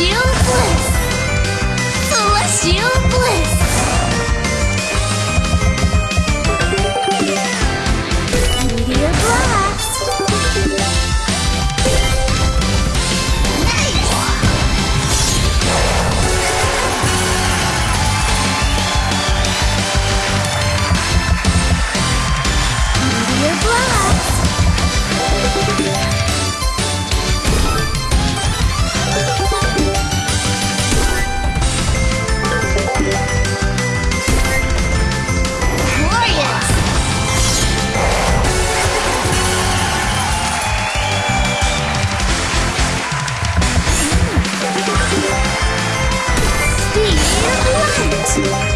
しようぞそしよう Thank.